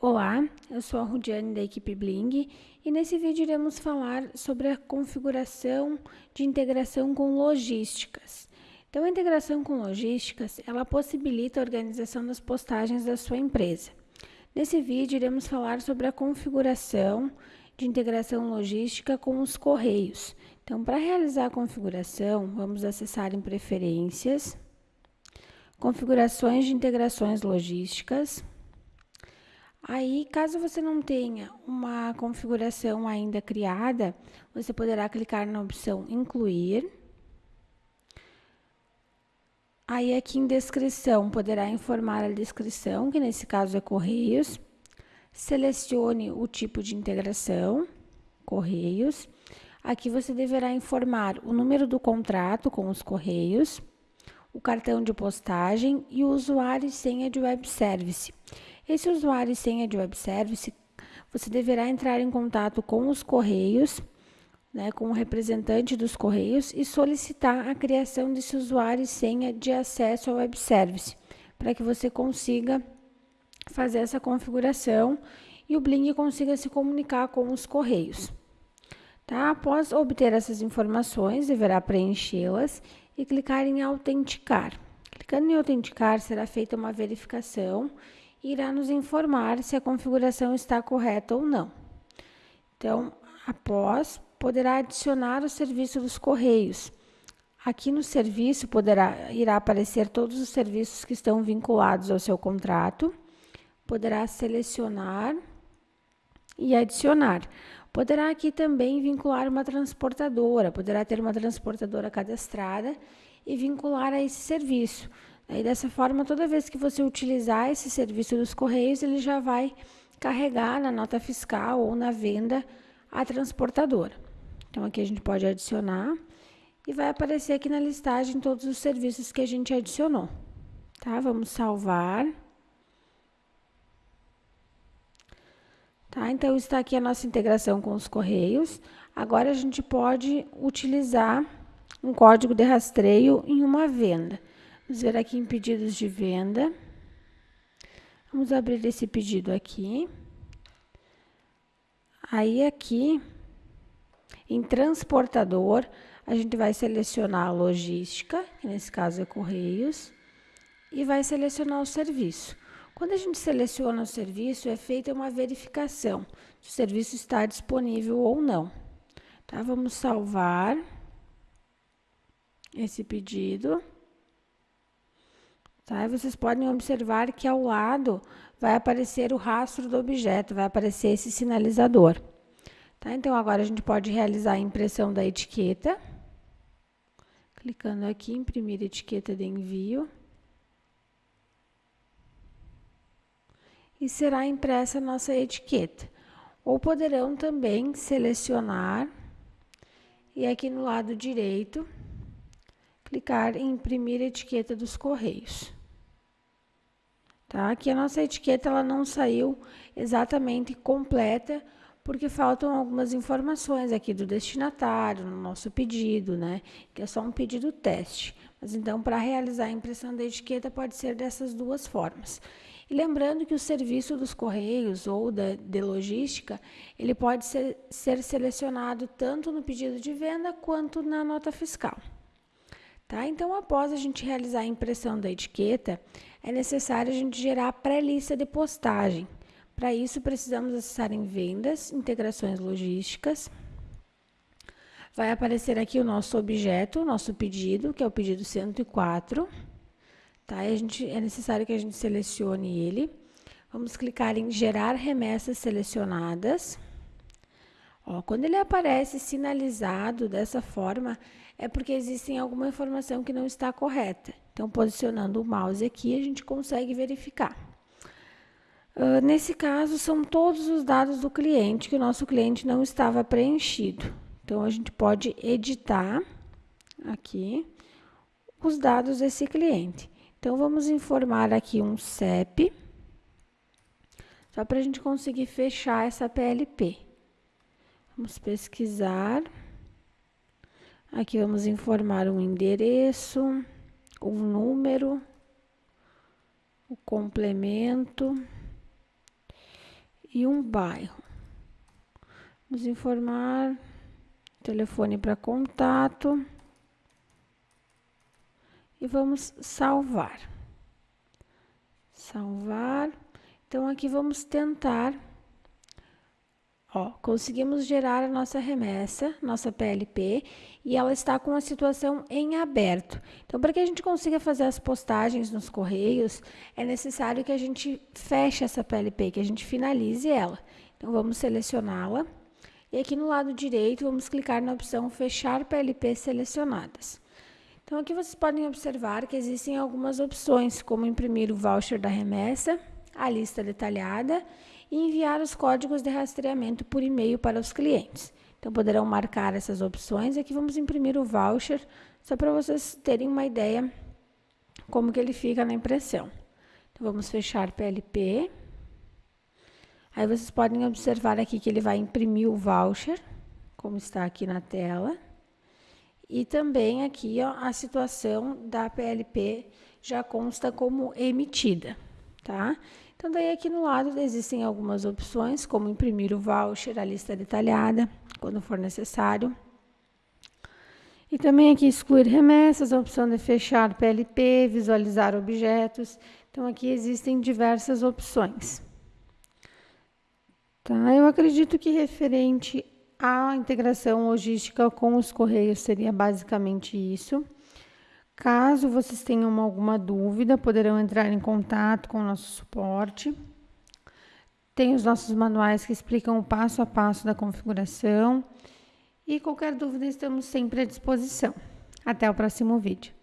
Olá, eu sou a Rudiane da equipe Bling e nesse vídeo iremos falar sobre a configuração de integração com logísticas. Então, a integração com logísticas, ela possibilita a organização das postagens da sua empresa. Nesse vídeo iremos falar sobre a configuração de integração logística com os correios. Então, para realizar a configuração, vamos acessar em preferências, configurações de integrações logísticas, Aí, caso você não tenha uma configuração ainda criada, você poderá clicar na opção Incluir. Aí, aqui em Descrição, poderá informar a descrição, que nesse caso é Correios. Selecione o tipo de integração, Correios. Aqui você deverá informar o número do contrato com os Correios, o cartão de postagem e o usuário e senha de web service. Esse usuário e senha de web service, você deverá entrar em contato com os Correios, né, com o representante dos Correios e solicitar a criação desse usuário e senha de acesso ao web service, para que você consiga fazer essa configuração e o Bling consiga se comunicar com os Correios. Tá? Após obter essas informações, deverá preenchê-las e clicar em autenticar. Clicando em autenticar, será feita uma verificação irá nos informar se a configuração está correta ou não. Então, após, poderá adicionar o serviço dos Correios. Aqui no serviço poderá, irá aparecer todos os serviços que estão vinculados ao seu contrato. Poderá selecionar e adicionar. Poderá aqui também vincular uma transportadora, poderá ter uma transportadora cadastrada e vincular a esse serviço. Aí, dessa forma, toda vez que você utilizar esse serviço dos Correios, ele já vai carregar na nota fiscal ou na venda a transportadora. Então, aqui a gente pode adicionar e vai aparecer aqui na listagem todos os serviços que a gente adicionou. Tá? Vamos salvar. Tá? Então, está aqui a nossa integração com os Correios. Agora, a gente pode utilizar um código de rastreio em uma venda. Vamos ver aqui em pedidos de venda. Vamos abrir esse pedido aqui. Aí aqui, em transportador, a gente vai selecionar a logística, que nesse caso é Correios, e vai selecionar o serviço. Quando a gente seleciona o serviço, é feita uma verificação se o serviço está disponível ou não. Tá? Vamos salvar esse pedido. Tá? Vocês podem observar que ao lado vai aparecer o rastro do objeto, vai aparecer esse sinalizador. Tá? Então, agora a gente pode realizar a impressão da etiqueta. Clicando aqui, imprimir etiqueta de envio. E será impressa a nossa etiqueta. Ou poderão também selecionar e aqui no lado direito, clicar em imprimir etiqueta dos correios tá? Que a nossa etiqueta ela não saiu exatamente completa, porque faltam algumas informações aqui do destinatário, no nosso pedido, né? Que é só um pedido teste. Mas então, para realizar a impressão da etiqueta, pode ser dessas duas formas. E lembrando que o serviço dos correios ou da, de logística, ele pode ser, ser selecionado tanto no pedido de venda quanto na nota fiscal. Tá? Então, após a gente realizar a impressão da etiqueta, é necessário a gente gerar a pré-lista de postagem. Para isso, precisamos acessar em vendas, integrações logísticas. Vai aparecer aqui o nosso objeto, o nosso pedido, que é o pedido 104. Tá? A gente, é necessário que a gente selecione ele. Vamos clicar em gerar remessas selecionadas. Ó, quando ele aparece sinalizado dessa forma, é porque existe alguma informação que não está correta. Então, posicionando o mouse aqui, a gente consegue verificar. Uh, nesse caso, são todos os dados do cliente que o nosso cliente não estava preenchido. Então, a gente pode editar aqui os dados desse cliente. Então, vamos informar aqui um CEP, só para a gente conseguir fechar essa PLP. Vamos pesquisar. Aqui vamos informar um endereço, um número, o complemento e um bairro. Vamos informar telefone para contato e vamos salvar. Salvar. Então aqui vamos tentar Ó, conseguimos gerar a nossa remessa, nossa PLP, e ela está com a situação em aberto. Então, para que a gente consiga fazer as postagens nos correios, é necessário que a gente feche essa PLP, que a gente finalize ela. Então, vamos selecioná-la. E aqui no lado direito, vamos clicar na opção Fechar PLP selecionadas. Então, aqui vocês podem observar que existem algumas opções, como imprimir o voucher da remessa, a lista detalhada e enviar os códigos de rastreamento por e-mail para os clientes. Então, poderão marcar essas opções. Aqui vamos imprimir o voucher, só para vocês terem uma ideia como que ele fica na impressão. Então, vamos fechar PLP. Aí, vocês podem observar aqui que ele vai imprimir o voucher, como está aqui na tela. E também aqui ó, a situação da PLP já consta como emitida, tá? Então, daí aqui no lado existem algumas opções, como imprimir o voucher, a lista detalhada, quando for necessário. E também aqui excluir remessas, a opção de fechar PLP, visualizar objetos. Então, aqui existem diversas opções. Tá? Eu acredito que referente à integração logística com os correios seria basicamente isso. Caso vocês tenham alguma dúvida, poderão entrar em contato com o nosso suporte. Tem os nossos manuais que explicam o passo a passo da configuração. E qualquer dúvida, estamos sempre à disposição. Até o próximo vídeo.